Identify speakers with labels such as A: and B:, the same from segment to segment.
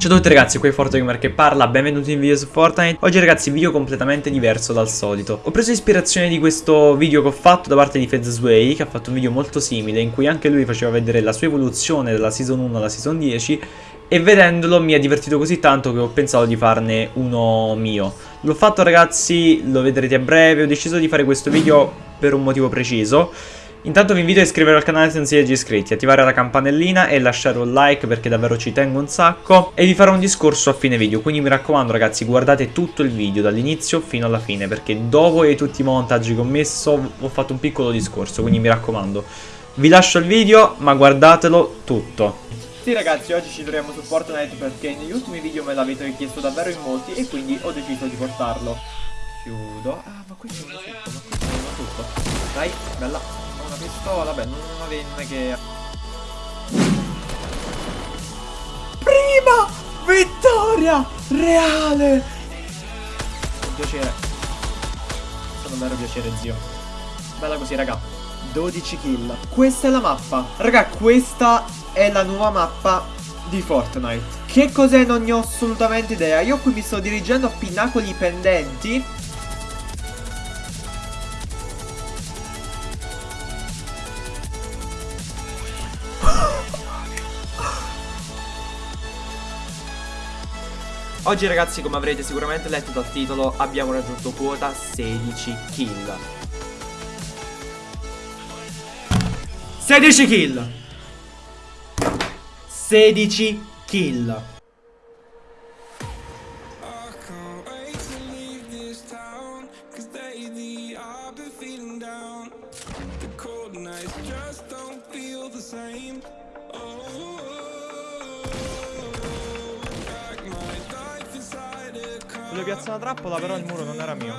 A: Ciao a tutti ragazzi, qui è ForteGamer che parla, benvenuti in video su Fortnite. Oggi ragazzi video completamente diverso dal solito. Ho preso ispirazione di questo video che ho fatto da parte di Fedzway Che ha fatto un video molto simile in cui anche lui faceva vedere la sua evoluzione dalla season 1 alla season 10 E vedendolo mi ha divertito così tanto che ho pensato di farne uno mio. L'ho fatto ragazzi, lo vedrete a breve, ho deciso di fare questo video per un motivo preciso Intanto vi invito a iscrivervi al canale se non siete già iscritti, attivare la campanellina e lasciare un like perché davvero ci tengo un sacco e vi farò un discorso a fine video, quindi mi raccomando ragazzi guardate tutto il video dall'inizio fino alla fine perché dopo e tutti i montaggi che ho messo ho fatto un piccolo discorso, quindi mi raccomando. Vi lascio il video ma guardatelo tutto. Sì ragazzi, oggi ci troviamo su Fortnite perché negli ultimi video me l'avete chiesto davvero in molti e quindi ho deciso di portarlo. Chiudo. Ah, ma questo è uno tutto, ma questo è uno tutto. Dai, bella pistola, beh, non avenne che... Prima vittoria reale! Un piacere. È stato un vero piacere, zio. Bella così, raga. 12 kill. Questa è la mappa. Raga, questa è la nuova mappa di Fortnite. Che cos'è non ne ho assolutamente idea. Io qui mi sto dirigendo a pinnacoli pendenti Oggi ragazzi come avrete sicuramente letto dal titolo abbiamo raggiunto quota 16 kill. 16 kill. 16 kill Voglio piazzare una trappola però il muro non era mio.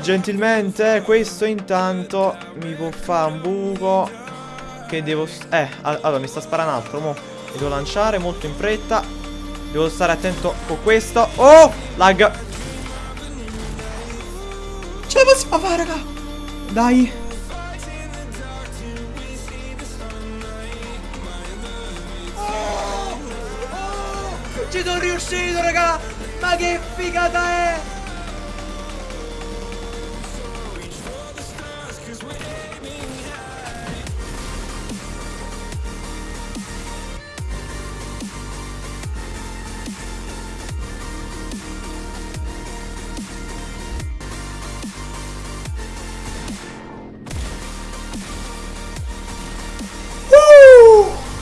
A: Gentilmente questo intanto mi può fare un buco Che devo... Eh, allora mi sta sparando altro mo. Mi devo lanciare molto in fretta. Devo stare attento con questo. Oh, lag. Ce la possiamo fare raga? Dai. Oh, oh, Ci sono riuscito raga ma che figata è!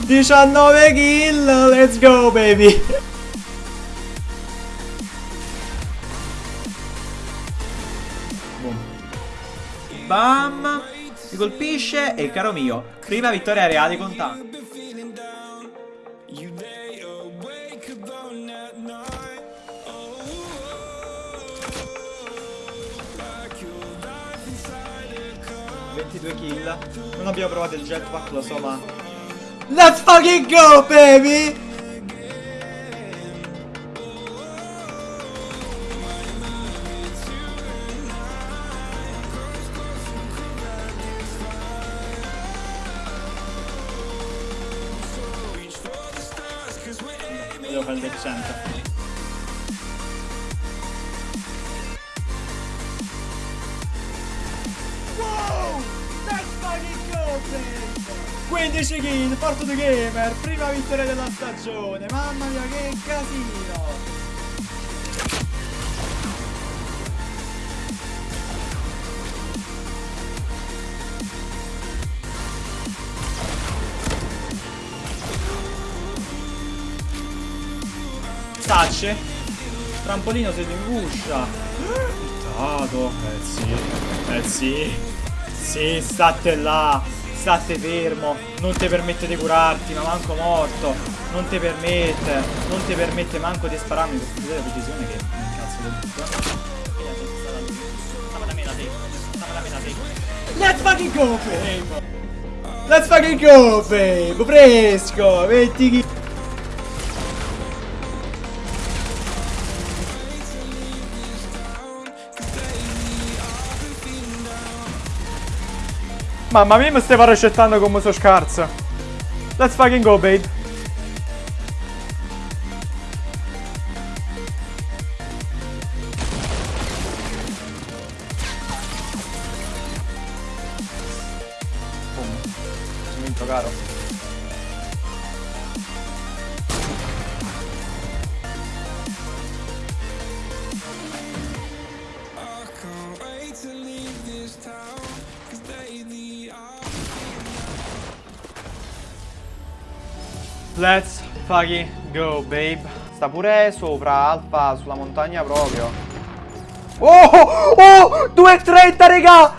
A: 19 kill, let's go baby! Bam! Mi colpisce e caro mio, prima vittoria reale con tanto. kill Non abbiamo provato il jetpack, lo so ma Let's fucking go baby Devo fare il decente. Wow! Let's fucking go, baby! 15 kill, Porto the Gamer, prima vittoria della stagione, mamma mia che casino! Touch Trampolino siete in guscia Dato Eh sì Eh sì. Sì state là State fermo. Non ti permette di curarti Ma manco morto. Non ti permette Non ti permette manco di spararmi. Questa è la precisione che mi incazzo del tutto. Let's fucking go babe. Let's fucking go babe. Fresco Metti chi Mamma mia, mi stiamo recettando come sono scarso. Let's fucking go, babe. Boom. Sono vinto caro. Let's fucking go, babe. Sta pure sopra, alfa, sulla montagna proprio. Oh! Oh! 2,30, raga!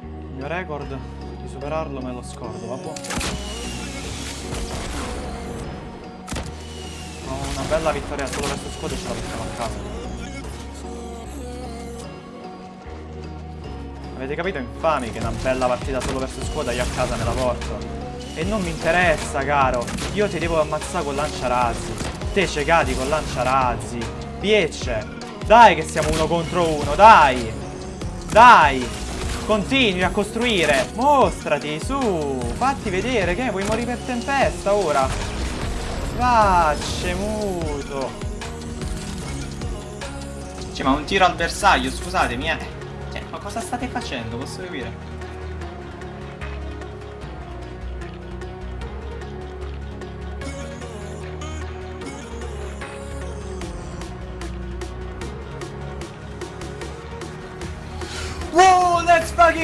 A: Il mio record di superarlo me lo scordo, vabbè. Oh, una bella vittoria solo verso squadra e ce la portiamo a casa. Avete capito infami che una bella partita solo verso squadra io a casa me la porto? E non mi interessa, caro. Io ti devo ammazzare con lanciarazzi. Te cecati con lanciarazzi. Riesce. Dai che siamo uno contro uno, dai. Dai. Continui a costruire. Mostrati, su. Fatti vedere che vuoi morire per tempesta ora. Vacce, muto. Cioè, ma un tiro al bersaglio, scusatemi, eh. Cioè, ma cosa state facendo? Posso capire?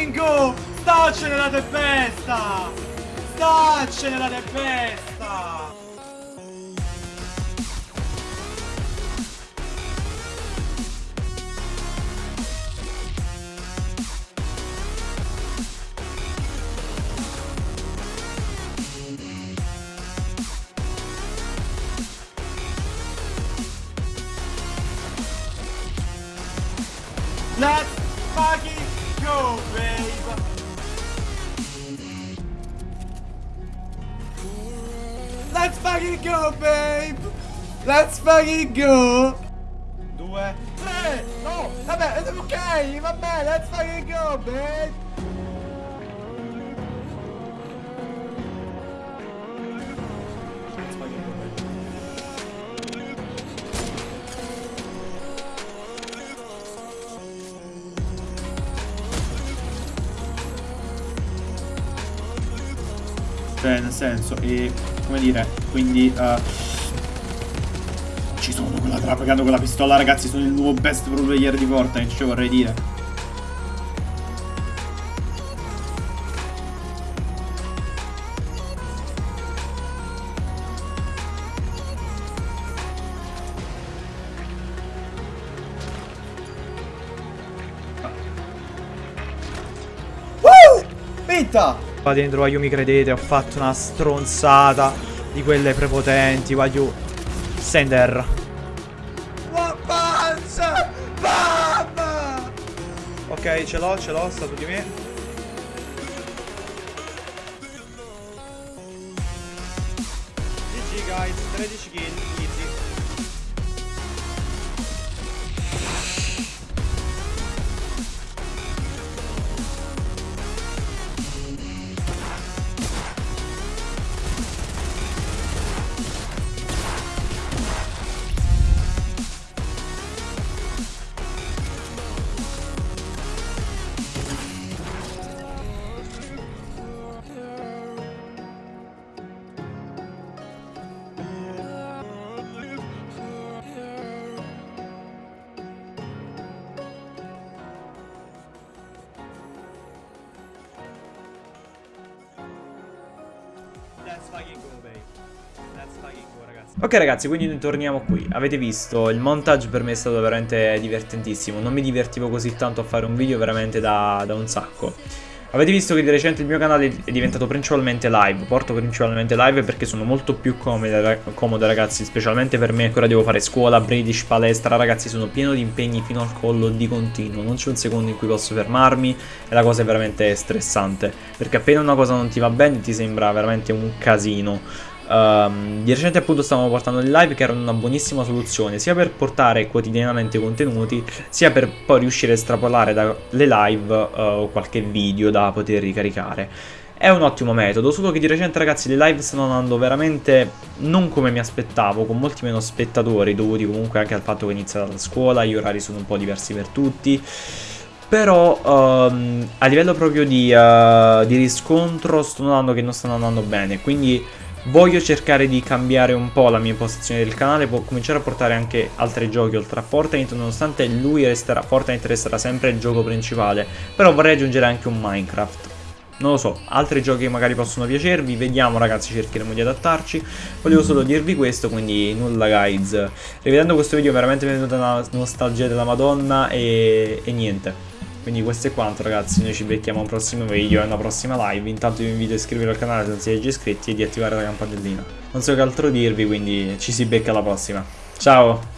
A: Go! Staccene la tempesta! Staccene la tempesta! Let's fucking go, babe! Let's fucking go, babe! Let's fucking go! Due, tre, no, vabbè, ok, vabbè, let's fucking go, babe!
B: Cioè, nel senso, e come dire, quindi uh, ci sono quella trapagando con la pistola, ragazzi, sono il nuovo best pro player di Fortnite, cioè vorrei dire.
A: Woo! Vinta! Qua dentro voglio mi credete, ho fatto una stronzata di quelle prepotenti, voglio sender. Ok, ce l'ho, ce l'ho, sta su di me. GG guys, 13 kill. Ok ragazzi, quindi torniamo qui. Avete visto, il montage per me è stato veramente divertentissimo. Non mi divertivo così tanto a fare un video veramente da, da un sacco. Avete visto che di recente il mio canale è diventato principalmente live, porto principalmente live perché sono molto più comode, comode ragazzi, specialmente per me che ora devo fare scuola, British, palestra, ragazzi sono pieno di impegni fino al collo di continuo, non c'è un secondo in cui posso fermarmi e la cosa è veramente stressante, perché appena una cosa non ti va bene ti sembra veramente un casino. Um, di recente appunto stavamo portando le live che erano una buonissima soluzione sia per portare quotidianamente contenuti sia per poi riuscire a estrapolare dalle live uh, qualche video da poter ricaricare. È un ottimo metodo, solo che di recente ragazzi le live stanno andando veramente non come mi aspettavo, con molti meno spettatori dovuti comunque anche al fatto che è iniziata la scuola, gli orari sono un po' diversi per tutti. Però um, a livello proprio di, uh, di riscontro sto notando che non stanno andando bene, quindi Voglio cercare di cambiare un po' la mia impostazione del canale, può cominciare a portare anche altri giochi oltre a Fortnite, nonostante lui resterà, Fortnite resterà sempre il gioco principale, però vorrei aggiungere anche un Minecraft. non lo so, altri giochi magari possono piacervi, vediamo ragazzi, cercheremo di adattarci. Volevo solo dirvi questo, quindi nulla guys. Rivedendo questo video veramente mi è venuta una nostalgia della madonna e, e niente. Quindi questo è quanto ragazzi, noi ci becchiamo a un prossimo video e una prossima live. Intanto vi invito a iscrivervi al canale se non siete già iscritti e di attivare la campanellina. Non so che altro dirvi, quindi ci si becca alla prossima. Ciao!